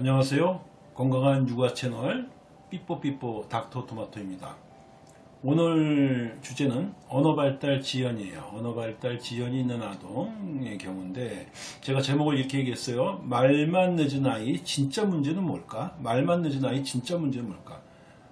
안녕하세요. 건강한 육아 채널 삐뽀삐뽀 닥터토마토입니다. 오늘 주제는 언어발달 지연이에요. 언어발달 지연이 있는 아동의 경우인데 제가 제목을 이렇게 얘기했어요. 말만 늦은 아이 진짜 문제는 뭘까? 말만 늦은 아이 진짜 문제는 뭘까?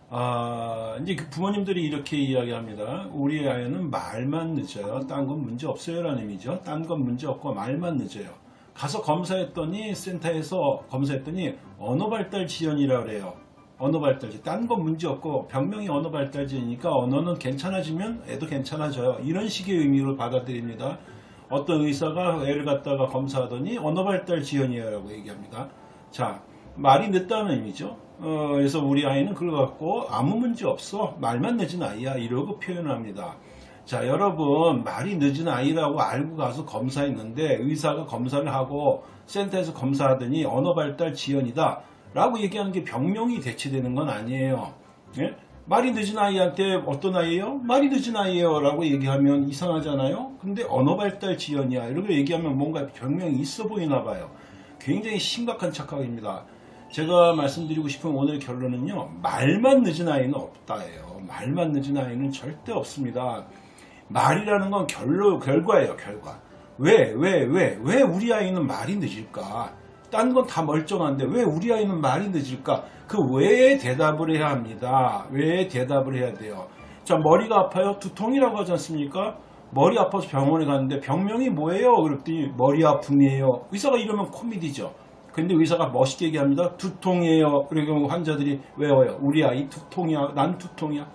아, 이제 그 부모님들이 이렇게 이야기합니다. 우리 아이는 말만 늦어요. 딴 건 문제 없어요. 라는 의미죠. 딴 건 문제 없고 말만 늦어요. 가서 검사했더니 센터에서 검사했더니 언어발달 지연이라 그래요. 언어발달 지연. 딴건 문제 없고 병명이 언어발달 지연이니까 언어는 괜찮아지면 애도 괜찮아져요. 이런 식의 의미로 받아들입니다. 어떤 의사가 애를 갖다가 검사하더니 언어발달 지연이에요 라고 얘기합니다. 자, 말이 늦다는 의미죠. 어, 그래서 우리 아이는 그걸 갖고 아무 문제 없어. 말만 늦은 아이야. 이러고 표현합니다. 자, 여러분, 말이 늦은 아이라고 알고 가서 검사했는데 의사가 검사를 하고 센터에서 검사하더니 언어발달 지연이다. 라고 얘기하는 게 병명이 대체되는 건 아니에요. 예? 말이 늦은 아이한테 어떤 아이예요? 말이 늦은 아이예요. 라고 얘기하면 이상하잖아요. 근데 언어발달 지연이야. 이렇게 얘기하면 뭔가 병명이 있어 보이나 봐요. 굉장히 심각한 착각입니다. 제가 말씀드리고 싶은 오늘 결론은요. 말만 늦은 아이는 없다예요. 말만 늦은 아이는 절대 없습니다. 말이라는 건 결로, 결과예요. 결과. 왜, 왜, 왜, 왜 우리 아이는 말이 늦을까? 딴 건 다 멀쩡한데 왜 우리 아이는 말이 늦을까? 그 왜에 대답을 해야 합니다. 왜에 대답을 해야 돼요. 자, 머리가 아파요? 두통이라고 하지 않습니까? 머리 아파서 병원에 갔는데 병명이 뭐예요? 그랬더니 머리 아픔이에요. 의사가 이러면 코미디죠. 근데 의사가 멋있게 얘기합니다. 두통이에요. 그러면 환자들이 외워요. 우리 아이 두통이야. 난 두통이야.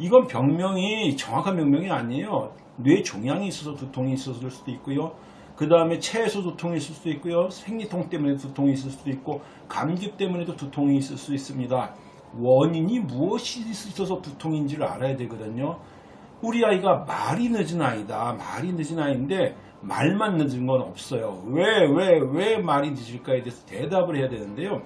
이건 병명이 정확한 병명이 아니에요. 뇌 종양이 있어서 두통이 있었을 수도 있고요. 그 다음에 체에서 두통이 있을 수도 있고요. 생리통 때문에 두통이 있을 수도 있고 감기 때문에도 두통이 있을 수 있습니다. 원인이 무엇이 있어서 두통인지를 알아야 되거든요. 우리 아이가 말이 늦은 아이다. 말이 늦은 아이인데 말만 늦은 건 없어요. 왜, 왜, 왜 말이 늦을까에 대해서 대답을 해야 되는데요.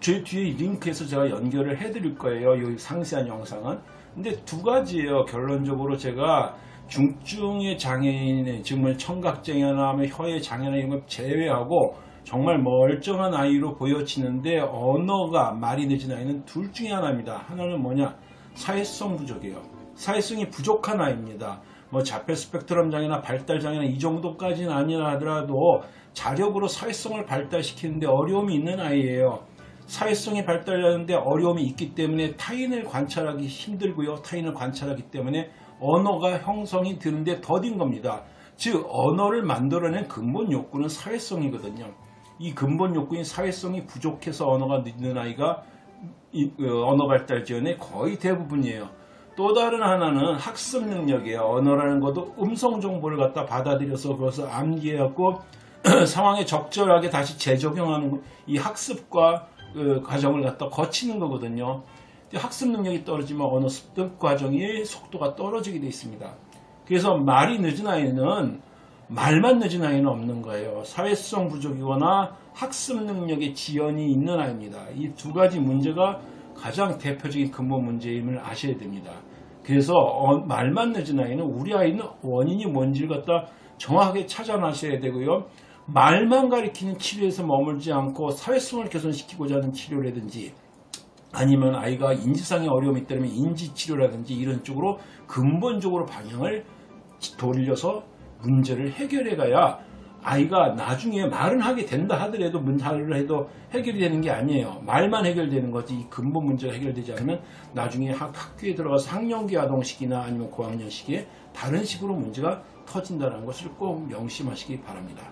제 뒤에 링크에서 제가 연결을 해드릴 거예요. 이 상세한 영상은. 근데 두 가지예요. 결론적으로 제가 중증의 장애인의 정말 청각장애나 혀의 장애나 이런 걸 제외하고 정말 멀쩡한 아이로 보여지는데 언어가 말이 늦은 아이는 둘 중에 하나입니다. 하나는 뭐냐? 사회성 부족이에요. 사회성이 부족한 아이입니다. 뭐 자폐 스펙트럼 장애나 발달 장애나 이 정도까지는 아니라 하더라도 자력으로 사회성을 발달시키는데 어려움이 있는 아이예요. 사회성이 발달하는데 어려움이 있기 때문에 타인을 관찰하기 힘들고요. 타인을 관찰하기 때문에 언어가 형성이 되는데 더딘 겁니다. 즉 언어를 만들어낸 근본 욕구는 사회성이거든요. 이 근본 욕구인 사회성이 부족해서 언어가 늦는 아이가 언어 발달 지연의 거의 대부분이에요. 또 다른 하나는 학습 능력이에요. 언어라는 것도 음성 정보를 갖다 받아들여서 그것을 암기해갖고 상황에 적절하게 다시 재적용하는 이 학습과 그 과정을 갖다 거치는 거거든요. 학습 능력이 떨어지면 언어 습득 과정의 속도가 떨어지게 되어 있습니다. 그래서 말이 늦은 아이는 말만 늦은 아이는 없는 거예요. 사회성 부족이거나 학습 능력의 지연이 있는 아이입니다. 이 두 가지 문제가 가장 대표적인 근본 문제임을 아셔야 됩니다. 그래서 어, 말만 늦은 아이는 우리 아이는 원인이 뭔지를 갖다 정확하게 찾아나셔야 되고요. 말만 가리키는 치료에서 머물지 않고 사회성을 개선시키고자 하는 치료라든지 아니면 아이가 인지상의 어려움이 있다면 인지치료라든지 이런 쪽으로 근본적으로 방향을 돌려서 문제를 해결해 가야 아이가 나중에 말은 하게 된다 하더라도 문제를 해도 해결이 되는 게 아니에요. 말만 해결되는 거지 이 근본 문제가 해결되지 않으면 나중에 학, 학교에 들어가서 학년기 아동식이나 아니면 고학년 시기에 다른 식으로 문제가 터진다는 것을 꼭 명심하시기 바랍니다.